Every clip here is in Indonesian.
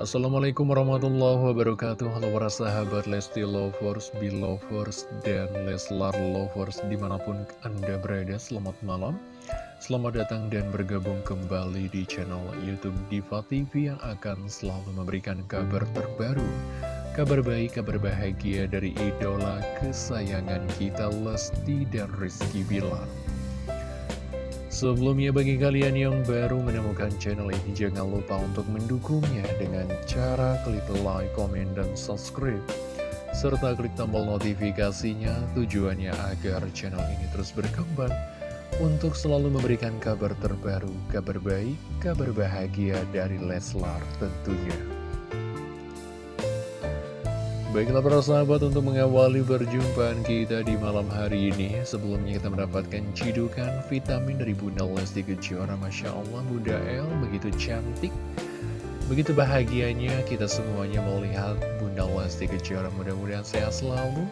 Assalamualaikum warahmatullahi wabarakatuh. Halo para sahabat Lesti Lovers, Belovers, dan Leslar Lovers di mana pun anda berada Selamat malam. Selamat datang dan bergabung kembali di channel Youtube Diva TV Yang akan selalu memberikan kabar terbaru Kabar baik, kabar bahagia dari idola kesayangan kita Lesti dan Rizky Bilar Sebelumnya bagi kalian yang baru menemukan channel ini jangan lupa untuk mendukungnya dengan cara klik like, komen, dan subscribe serta klik tombol notifikasinya tujuannya agar channel ini terus berkembang untuk selalu memberikan kabar terbaru, kabar baik, kabar bahagia dari Leslar tentunya. Baiklah para sahabat untuk mengawali perjumpaan kita di malam hari ini Sebelumnya kita mendapatkan cidukan vitamin dari Bunda Lesti Kejora. Masya Allah Bunda El begitu cantik Begitu bahagianya kita semuanya melihat Bunda Lesti Kejora. Mudah-mudahan sehat selalu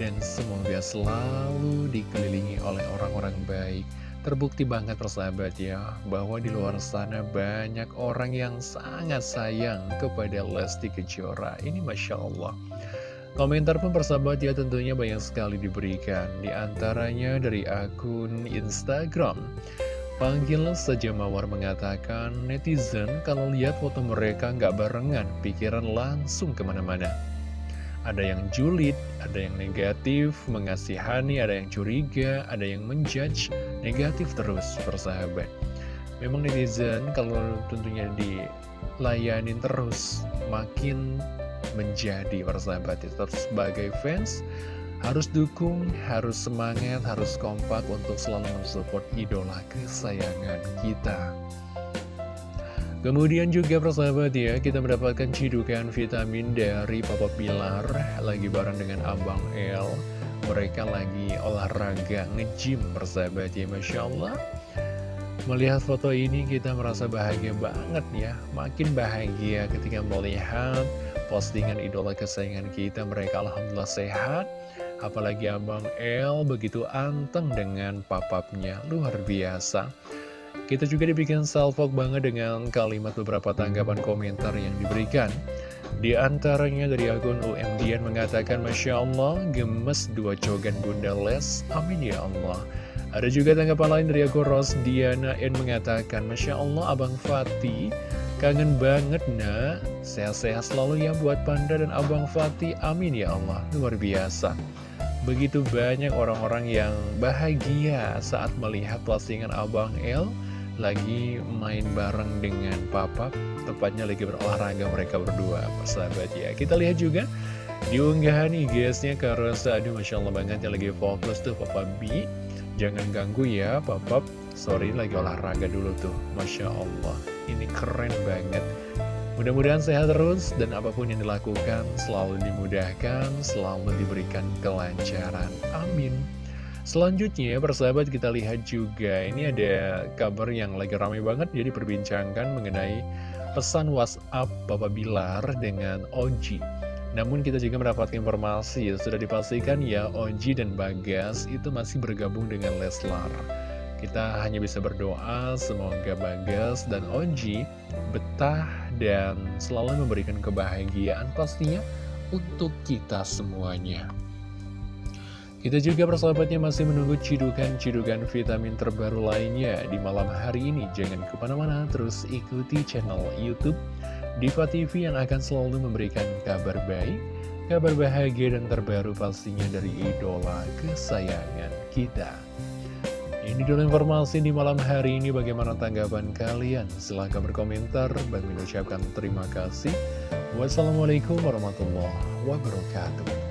Dan semoga selalu dikelilingi oleh orang-orang baik Terbukti banget persahabat ya, bahwa di luar sana banyak orang yang sangat sayang kepada Lesti Kejora. Ini Masya Allah. Komentar pun persahabat ya tentunya banyak sekali diberikan. Di antaranya dari akun Instagram. Panggil saja Mawar mengatakan, netizen kalau lihat foto mereka nggak barengan, pikiran langsung ke mana-mana. Ada yang julid, ada yang negatif, mengasihani, ada yang curiga, ada yang menjudge, negatif terus persahabat. Memang netizen kalau tentunya dilayanin terus, makin menjadi persahabat. Tetap sebagai fans, harus dukung, harus semangat, harus kompak untuk selalu mensupport idola kesayangan kita. Kemudian juga persahabat ya, kita mendapatkan cidukan vitamin dari Papa Pilar. Lagi bareng dengan Abang El. Mereka lagi olahraga nge-gym persahabat ya, Masya Allah. Melihat foto ini kita merasa bahagia banget ya. Makin bahagia ketika melihat postingan idola kesayangan kita. Mereka Alhamdulillah sehat. Apalagi Abang El begitu anteng dengan papapnya. Luar biasa kita juga dibikin salvok banget dengan kalimat beberapa tanggapan komentar yang diberikan. Di antaranya dari akun UMDN mengatakan, Masya Allah, gemes dua cogan Bunda Les, amin ya Allah. Ada juga tanggapan lain dari akun Ros Diana N mengatakan, Masya Allah, Abang Fatih, kangen banget nak, sehat-sehat selalu ya buat Panda dan Abang Fatih, amin ya Allah, luar biasa. Begitu banyak orang-orang yang bahagia saat melihat postingan Abang El, lagi main bareng dengan papa Tepatnya lagi berolahraga mereka berdua persahabat ya. Kita lihat juga di unggahan IG-nya Karosa Aduh Masya Allah banget yang lagi fokus tuh Papa B. Jangan ganggu ya Papa. Sorry lagi olahraga dulu tuh. Masya Allah Ini keren banget. Mudah-mudahan sehat terus dan apa pun yang dilakukan selalu dimudahkan, selalu diberikan kelancaran. Amin. Selanjutnya, persahabat kita lihat juga, ini ada kabar yang lagi ramai banget, jadi perbincangkan mengenai pesan WhatsApp Bapak Bilar dengan Oji. Namun kita juga mendapatkan informasi, sudah dipastikan ya Oji dan Bagas itu masih bergabung dengan Leslar. Kita hanya bisa berdoa semoga Bagas dan Oji betah dan selalu memberikan kebahagiaan pastinya untuk kita semuanya. Kita juga persahabatnya masih menunggu cidukan-cidukan vitamin terbaru lainnya di malam hari ini. Jangan ke mana-mana, terus ikuti channel Youtube Diva TV yang akan selalu memberikan kabar baik, kabar bahagia dan terbaru pastinya dari idola kesayangan kita. Ini dulu informasi di malam hari ini bagaimana tanggapan kalian? Silahkan berkomentar, dan mengucapkan terima kasih. Wassalamualaikum warahmatullahi wabarakatuh.